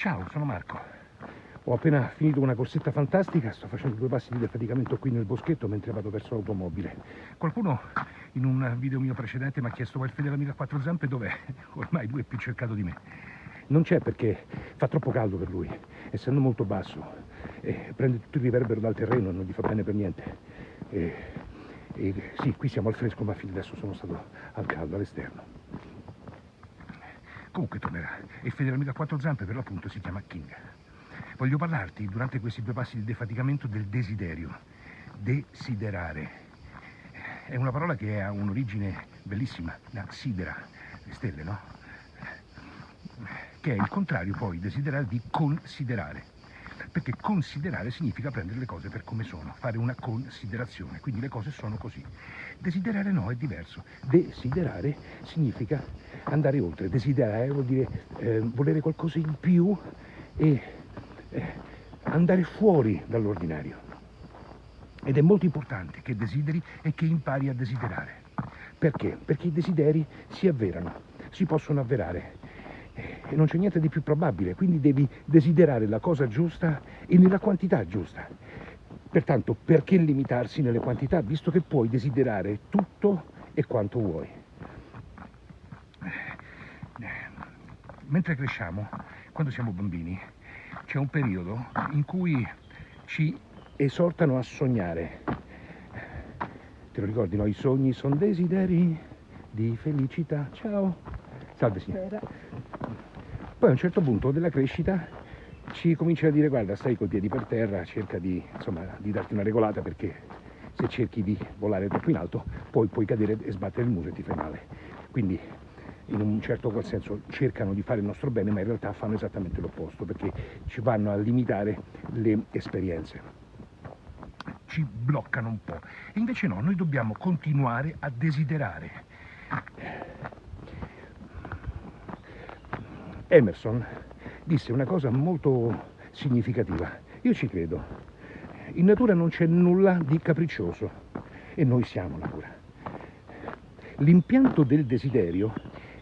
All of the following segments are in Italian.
Ciao, sono Marco. Ho appena finito una corsetta fantastica, sto facendo due passi di defaticamento qui nel boschetto mentre vado verso l'automobile. Qualcuno in un video mio precedente mi ha chiesto quel fedele amico a quattro zampe dov'è? Ormai lui è più cercato di me. Non c'è perché fa troppo caldo per lui, essendo molto basso. E prende tutto il riverbero dal terreno e non gli fa bene per niente. E, e sì, qui siamo al fresco, ma fino adesso sono stato al caldo, all'esterno. Comunque tornerà. E il fedele amico a quattro zampe per l'appunto si chiama King. Voglio parlarti durante questi due passi di defaticamento del desiderio. Desiderare. È una parola che ha un'origine bellissima, da sidera, le stelle, no? Che è il contrario poi, desiderare di considerare. Perché considerare significa prendere le cose per come sono, fare una considerazione, quindi le cose sono così. Desiderare no, è diverso. Desiderare significa andare oltre. Desiderare vuol dire eh, volere qualcosa in più e eh, andare fuori dall'ordinario. Ed è molto importante che desideri e che impari a desiderare. Perché? Perché i desideri si avverano, si possono avverare. E non c'è niente di più probabile, quindi devi desiderare la cosa giusta e nella quantità giusta. Pertanto, perché limitarsi nelle quantità, visto che puoi desiderare tutto e quanto vuoi? mentre cresciamo, quando siamo bambini, c'è un periodo in cui ci esortano a sognare. Te lo ricordi, no? I sogni sono desideri di felicità. Ciao. Salve signora. Poi a un certo punto della crescita ci comincia a dire guarda stai col piedi per terra, cerca di, insomma, di darti una regolata perché se cerchi di volare troppo in alto poi puoi cadere e sbattere il muso e ti fai male. Quindi in un certo qual senso cercano di fare il nostro bene, ma in realtà fanno esattamente l'opposto, perché ci vanno a limitare le esperienze. Ci bloccano un po'. E invece no, noi dobbiamo continuare a desiderare. Emerson disse una cosa molto significativa. Io ci credo. In natura non c'è nulla di capriccioso e noi siamo natura. L'impianto del desiderio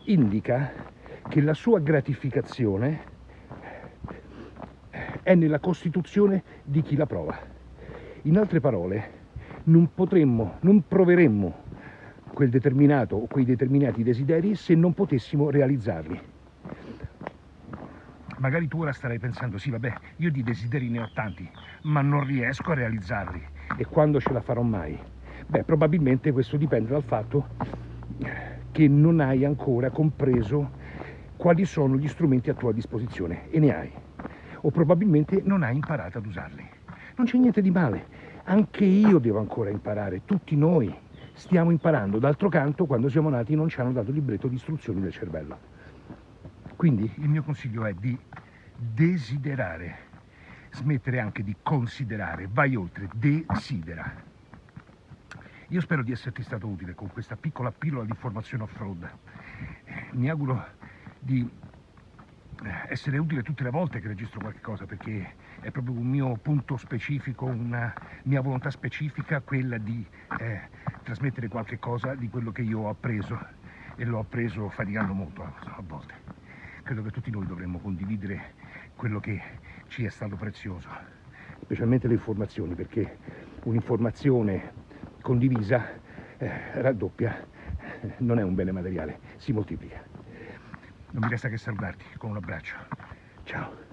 indica che la sua gratificazione è nella costituzione di chi la prova. In altre parole, non potremmo, non proveremmo quel determinato o quei determinati desideri se non potessimo realizzarli. Magari tu ora starai pensando, sì vabbè, io di desideri ne ho tanti, ma non riesco a realizzarli. E quando ce la farò mai? Beh, probabilmente questo dipende dal fatto che non hai ancora compreso quali sono gli strumenti a tua disposizione e ne hai. O probabilmente non hai imparato ad usarli. Non c'è niente di male. Anche io devo ancora imparare tutti noi stiamo imparando. D'altro canto quando siamo nati non ci hanno dato libretto di istruzioni del cervello quindi il mio consiglio è di desiderare smettere anche di considerare vai oltre desidera io spero di esserti stato utile con questa piccola pillola di informazione off-road. Mi auguro di eh, essere utile tutte le volte che registro qualche cosa perché è proprio un mio punto specifico, una mia volontà specifica quella di eh, trasmettere qualche cosa di quello che io ho appreso e l'ho appreso faticando molto a volte. Credo che tutti noi dovremmo condividere quello che ci è stato prezioso, specialmente le informazioni perché un'informazione condivisa eh, raddoppia, non è un bene materiale, si moltiplica. Non mi resta che salutarti con un abbraccio. Ciao.